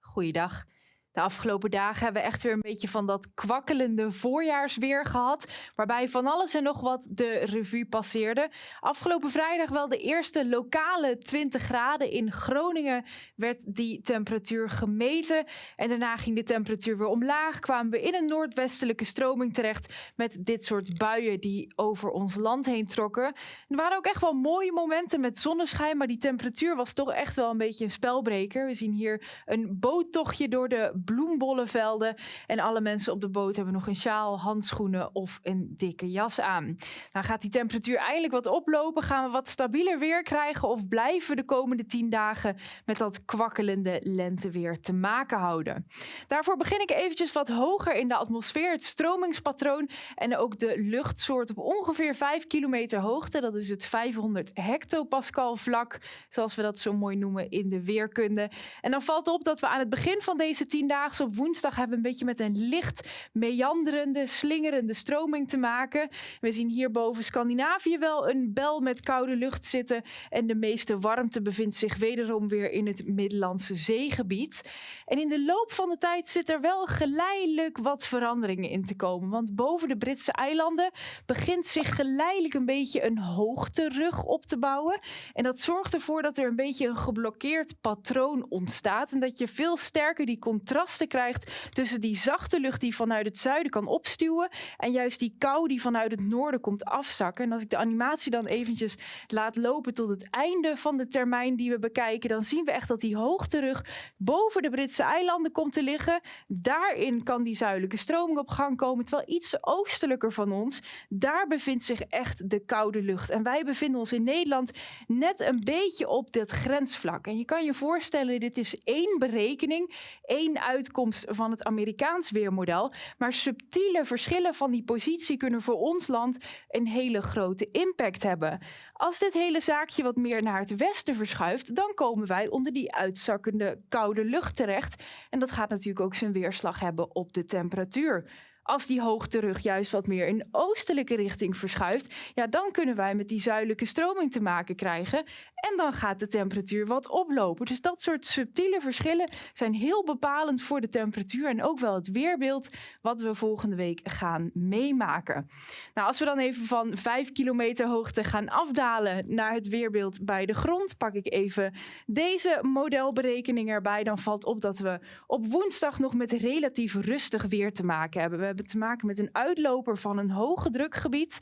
Goeiedag. De afgelopen dagen hebben we echt weer een beetje van dat kwakkelende voorjaarsweer gehad. Waarbij van alles en nog wat de revue passeerde. Afgelopen vrijdag wel de eerste lokale 20 graden. In Groningen werd die temperatuur gemeten. En daarna ging de temperatuur weer omlaag. Kwamen we in een noordwestelijke stroming terecht. Met dit soort buien die over ons land heen trokken. Er waren ook echt wel mooie momenten met zonneschijn. Maar die temperatuur was toch echt wel een beetje een spelbreker. We zien hier een boottochtje door de bloembollenvelden. En alle mensen op de boot hebben nog een sjaal, handschoenen of een dikke jas aan. Nou gaat die temperatuur eindelijk wat oplopen, gaan we wat stabieler weer krijgen of blijven we de komende 10 dagen met dat kwakkelende lenteweer te maken houden. Daarvoor begin ik eventjes wat hoger in de atmosfeer, het stromingspatroon en ook de luchtsoort op ongeveer 5 kilometer hoogte. Dat is het 500 hectopascal vlak, zoals we dat zo mooi noemen in de weerkunde. En dan valt op dat we aan het begin van deze 10 op woensdag hebben een beetje met een licht meanderende, slingerende stroming te maken. We zien hier boven Scandinavië wel een bel met koude lucht zitten. En de meeste warmte bevindt zich wederom weer in het Middellandse zeegebied. En in de loop van de tijd zit er wel geleidelijk wat veranderingen in te komen. Want boven de Britse eilanden begint zich geleidelijk een beetje een hoogterug op te bouwen. En dat zorgt ervoor dat er een beetje een geblokkeerd patroon ontstaat. En dat je veel sterker die contrast krijgt tussen die zachte lucht die vanuit het zuiden kan opstuwen en juist die kou die vanuit het noorden komt afzakken. En als ik de animatie dan eventjes laat lopen tot het einde van de termijn die we bekijken, dan zien we echt dat die hoogterug boven de Britse eilanden komt te liggen. Daarin kan die zuidelijke stroming op gang komen, terwijl iets oostelijker van ons, daar bevindt zich echt de koude lucht. En wij bevinden ons in Nederland net een beetje op dit grensvlak. En je kan je voorstellen, dit is één berekening, één uitkomst van het Amerikaans weermodel. Maar subtiele verschillen van die positie kunnen voor ons land een hele grote impact hebben. Als dit hele zaakje wat meer naar het westen verschuift, dan komen wij onder die uitzakkende koude lucht terecht. En dat gaat natuurlijk ook zijn weerslag hebben op de temperatuur. Als die hoogterug juist wat meer in oostelijke richting verschuift, ja, dan kunnen wij met die zuidelijke stroming te maken krijgen. En dan gaat de temperatuur wat oplopen. Dus dat soort subtiele verschillen zijn heel bepalend voor de temperatuur en ook wel het weerbeeld wat we volgende week gaan meemaken. Nou, als we dan even van 5 kilometer hoogte gaan afdalen naar het weerbeeld bij de grond, pak ik even deze modelberekening erbij. Dan valt op dat we op woensdag nog met relatief rustig weer te maken hebben. Hebben te maken met een uitloper van een hoge drukgebied.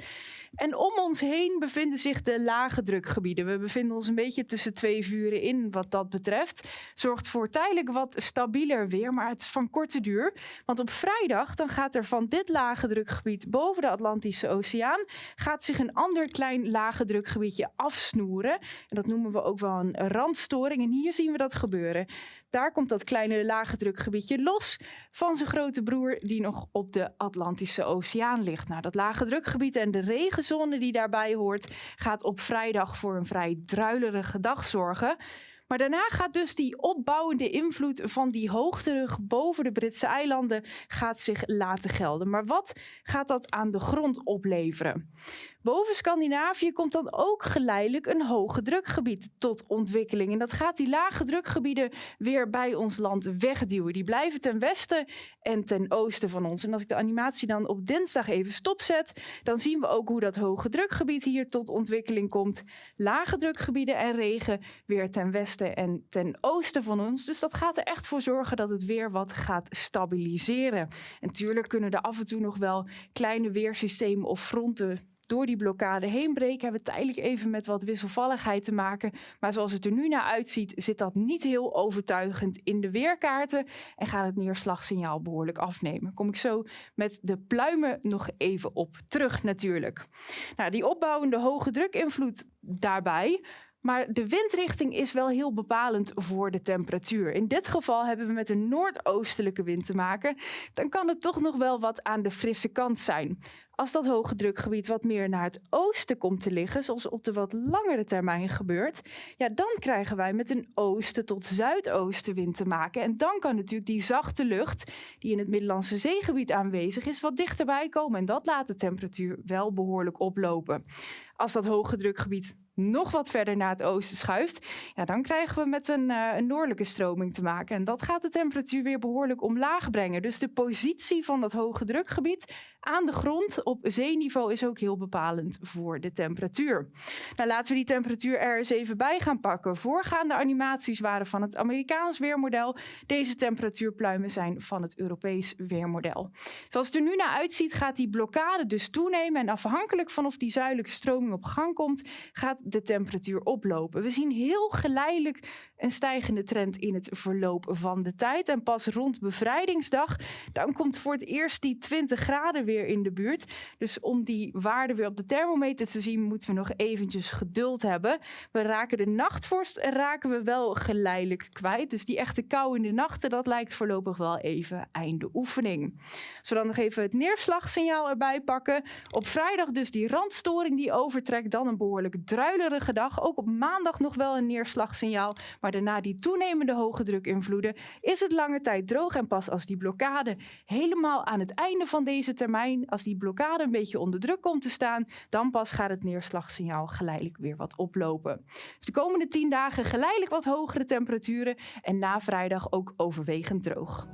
En om ons heen bevinden zich de lage drukgebieden. We bevinden ons een beetje tussen twee vuren in wat dat betreft. Zorgt voor tijdelijk wat stabieler weer, maar het is van korte duur. Want op vrijdag dan gaat er van dit lage drukgebied boven de Atlantische Oceaan... gaat zich een ander klein lage drukgebiedje afsnoeren. En dat noemen we ook wel een randstoring. En hier zien we dat gebeuren. Daar komt dat kleine lage drukgebiedje los van zijn grote broer die nog op de Atlantische Oceaan ligt. Nou, dat lage drukgebied en de regenzone die daarbij hoort gaat op vrijdag voor een vrij druilerige dag zorgen. Maar daarna gaat dus die opbouwende invloed van die hoogterug boven de Britse eilanden gaat zich laten gelden. Maar wat gaat dat aan de grond opleveren? Boven Scandinavië komt dan ook geleidelijk een hoge drukgebied tot ontwikkeling. En dat gaat die lage drukgebieden weer bij ons land wegduwen. Die blijven ten westen en ten oosten van ons. En als ik de animatie dan op dinsdag even stopzet, dan zien we ook hoe dat hoge drukgebied hier tot ontwikkeling komt. Lage drukgebieden en regen weer ten westen en ten oosten van ons. Dus dat gaat er echt voor zorgen dat het weer wat gaat stabiliseren. En natuurlijk kunnen er af en toe nog wel kleine weersystemen of fronten door die blokkade heen breken. Hebben we tijdelijk even met wat wisselvalligheid te maken. Maar zoals het er nu naar uitziet, zit dat niet heel overtuigend in de weerkaarten. En gaat het neerslagsignaal behoorlijk afnemen. Kom ik zo met de pluimen nog even op terug natuurlijk. Nou, die opbouwende hoge drukinvloed daarbij maar de windrichting is wel heel bepalend voor de temperatuur. In dit geval hebben we met een noordoostelijke wind te maken. Dan kan het toch nog wel wat aan de frisse kant zijn. Als dat hoge drukgebied wat meer naar het oosten komt te liggen, zoals op de wat langere termijn gebeurt, ja, dan krijgen wij met een oosten tot zuidoostenwind te maken. En dan kan natuurlijk die zachte lucht, die in het Middellandse zeegebied aanwezig is, wat dichterbij komen. En dat laat de temperatuur wel behoorlijk oplopen. Als dat hoge drukgebied nog wat verder naar het oosten schuift, ja, dan krijgen we met een, uh, een noordelijke stroming te maken. En dat gaat de temperatuur weer behoorlijk omlaag brengen. Dus de positie van dat hoge drukgebied aan de grond op zeeniveau is ook heel bepalend voor de temperatuur. Nou, laten we die temperatuur er eens even bij gaan pakken. Voorgaande animaties waren van het Amerikaans weermodel. Deze temperatuurpluimen zijn van het Europees weermodel. Zoals het er nu naar uitziet, gaat die blokkade dus toenemen. En afhankelijk van of die zuidelijke stroming op gang komt, gaat de temperatuur oplopen. We zien heel geleidelijk een stijgende trend in het verloop van de tijd. En pas rond bevrijdingsdag, dan komt voor het eerst die 20 graden weer in de buurt. Dus om die waarde weer op de thermometer te zien, moeten we nog eventjes geduld hebben. We raken de nachtvorst raken we wel geleidelijk kwijt. Dus die echte kou in de nachten, dat lijkt voorlopig wel even einde oefening. Als we dan nog even het neerslagsignaal erbij pakken. Op vrijdag dus die randstoring die overtrekt, dan een behoorlijk druilerige dag. Ook op maandag nog wel een neerslagsignaal, maar daarna die toenemende hoge druk invloeden, is het lange tijd droog. En pas als die blokkade helemaal aan het einde van deze termijn, als die blokkade een beetje onder druk komt te staan, dan pas gaat het neerslagsignaal geleidelijk weer wat oplopen. Dus de komende tien dagen geleidelijk wat hogere temperaturen en na vrijdag ook overwegend droog.